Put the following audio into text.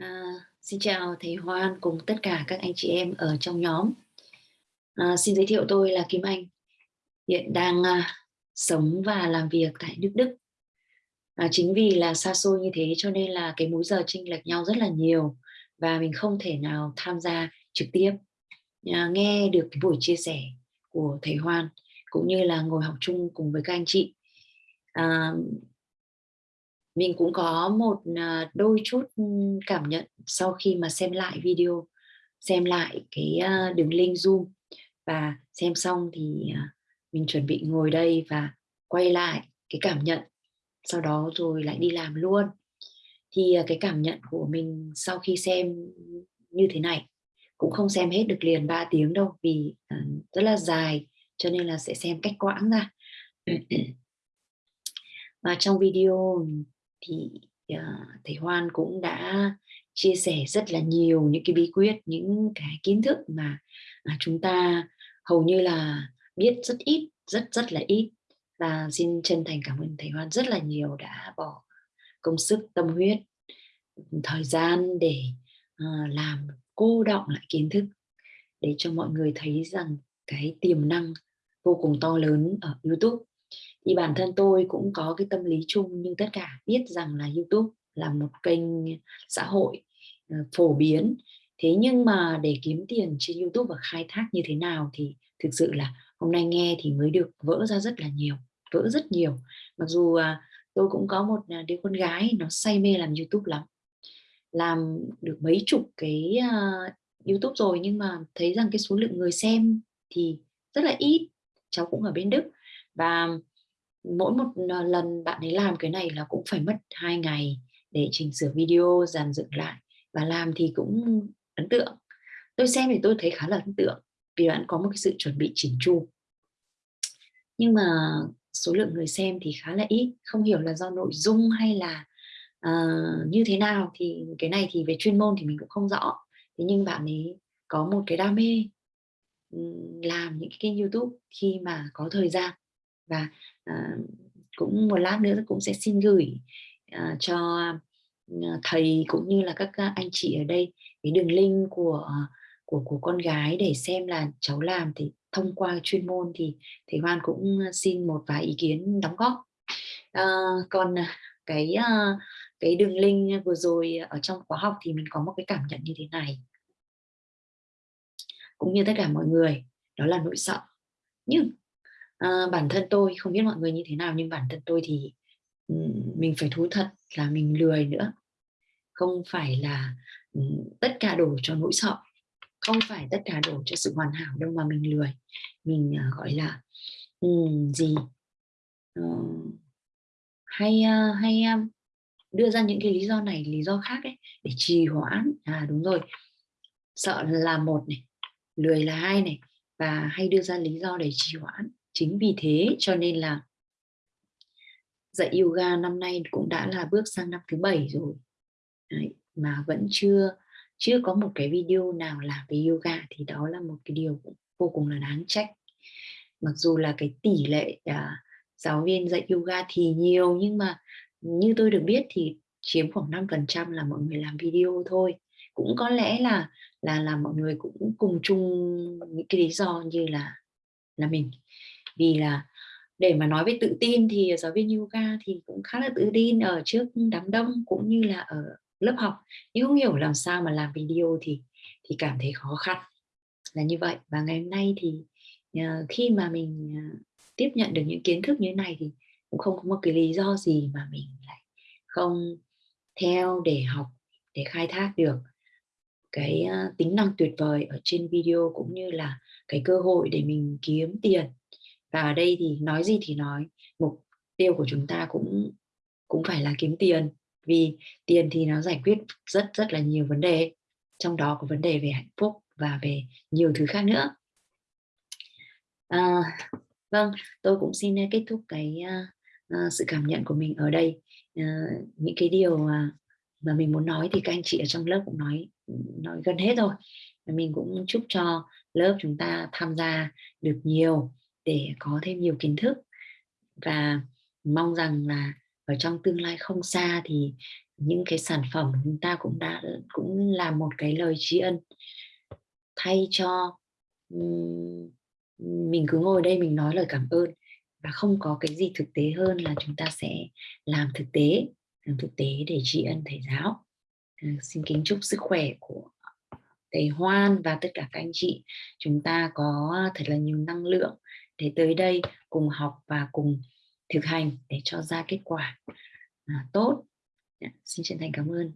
À, xin chào thầy Hoan cùng tất cả các anh chị em ở trong nhóm. À, xin giới thiệu tôi là Kim Anh, hiện đang à, sống và làm việc tại nước Đức. À, chính vì là xa xôi như thế cho nên là cái múi giờ chênh lệch nhau rất là nhiều và mình không thể nào tham gia trực tiếp à, nghe được cái buổi chia sẻ của thầy Hoan cũng như là ngồi học chung cùng với các anh chị. À, mình cũng có một à, đôi chút ừ, cảm nhận sau khi mà xem lại video, xem lại cái à, đường link zoom. Và xem xong thì à, mình chuẩn bị ngồi đây và quay lại cái cảm nhận. Sau đó rồi lại đi làm luôn. Thì cái cảm nhận của mình sau khi xem như thế này, cũng không xem hết được liền 3 tiếng đâu vì rất là dài, cho nên là sẽ xem cách quãng ra. Và trong video thì uh, thầy Hoan cũng đã chia sẻ rất là nhiều những cái bí quyết những cái kiến thức mà mà chúng ta hầu như là biết rất ít rất rất là ít. Và xin chân thành cảm ơn thầy Hoan rất là nhiều đã bỏ công sức tâm huyết thời gian để uh, làm cô đọng lại kiến thức để cho mọi người thấy rằng cái tiềm năng vô cùng to lớn ở YouTube thì bản thân tôi cũng có cái tâm lý chung nhưng tất cả biết rằng là YouTube là một kênh xã hội ờ, phổ biến. Thế nhưng mà để kiếm tiền trên YouTube và khai thác như thế nào thì thực sự là hôm nay nghe thì mới được vỡ ra rất là nhiều vỡ rất nhiều. Mặc dù à, tôi cũng có một à, đứa con gái nó say mê làm YouTube lắm. Làm được mấy chục cái uh, YouTube rồi nhưng mà thấy rằng cái số lượng người xem thì rất là ít cháu cũng ở bên Đức. Và mỗi một ờ, lần bạn ấy làm cái này là cũng phải mất hai ngày để chỉnh sửa video dàn dựng lại. Và làm thì cũng ấn tượng. Tôi xem thì tôi thấy khá là ấn tượng vì bạn có một cái sự chuẩn bị chỉnh chu. Nhưng mà số lượng người xem thì khá là ít. Không hiểu là do nội dung hay là uh, như thế nào thì cái này thì về chuyên môn thì mình cũng không rõ. Thế nhưng bạn ấy có một cái đam mê làm những cái kênh youtube khi mà có thời gian và uh, cũng một lát nữa cũng sẽ xin gửi uh, cho ờ, thầy cũng như là các anh chị ở đây cái đường link của của của con gái để xem là cháu làm thì thông qua chuyên môn thì thầy Hoan cũng xin một vài ý kiến đóng góp. À, còn cái cái đường link vừa rồi ở trong khóa học thì mình có một cái cảm nhận như thế này. Cũng như tất cả mọi người đó là nỗi sợ. Nhưng à, bản thân tôi không biết mọi người như thế nào nhưng bản thân tôi thì mình phải thú thật là mình lười nữa. Không phải là tất cả đổ cho nỗi sợ không phải tất cả đổ cho sự hoàn hảo đâu mà mình lười. Mình uh, gọi là um, gì? Uh, hay uh, hay um, đưa ra những cái lý do này lý do khác ấy để trì hoãn. À đúng rồi. Sợ là một này lười là hai này và hay đưa ra lý do để trì hoãn chính vì thế cho nên là dạy yoga năm nay cũng đã là bước sang năm thứ bảy rồi. Đấy, mà vẫn chưa chưa có một cái video nào làm về yoga thì đó là một cái điều vô cùng là đáng trách. Mặc dù là cái tỷ lệ à, giáo viên dạy yoga thì nhiều nhưng mà như tôi được biết thì chiếm khoảng 5% là mọi người làm video thôi. Cũng có lẽ là là là mọi người cũng cùng chung những cái lý do như là là mình vì là để mà nói về tự tin thì giáo viên yoga thì cũng khá là tự tin ở trước đám đông cũng như là ở lớp học. Nhưng không hiểu làm sao mà làm video thì thì cảm thấy khó khăn là như vậy. Và ngày hôm nay thì uh, khi mà mình uh, tiếp nhận được những kiến thức như thế này thì cũng không có một cái lý do gì mà mình lại không theo để học để khai thác được cái uh, tính năng tuyệt vời ở trên video cũng như là cái cơ hội để mình kiếm tiền và ở đây thì nói gì thì nói mục tiêu của chúng ta cũng cũng phải là kiếm tiền vì tiền thì nó giải quyết rất rất là nhiều vấn đề trong đó có vấn đề về hạnh phúc và về nhiều thứ khác nữa. À, vâng tôi cũng xin kết thúc cái uh, sự cảm nhận của mình ở đây. Uh, những cái điều uh, mà mình muốn nói thì các anh chị ở trong lớp cũng nói nói gần hết rồi. Mình cũng chúc cho lớp chúng ta tham gia được nhiều để có thêm nhiều kiến thức. Và mong rằng là ở trong tương lai không xa thì những cái sản phẩm chúng ta cũng đã cũng là một cái lời tri ân. Thay cho mình cứ ngồi đây mình nói lời cảm ơn và không có cái gì thực tế hơn là chúng ta sẽ làm thực tế làm thực tế để tri ân thầy giáo. À, xin kính chúc sức khỏe của thầy Hoan và tất cả các anh chị. Chúng ta có thật là nhiều năng lượng để tới đây cùng học và cùng thực hành để cho ra kết quả. À, tốt. Dạ, xin chân thành cảm ơn.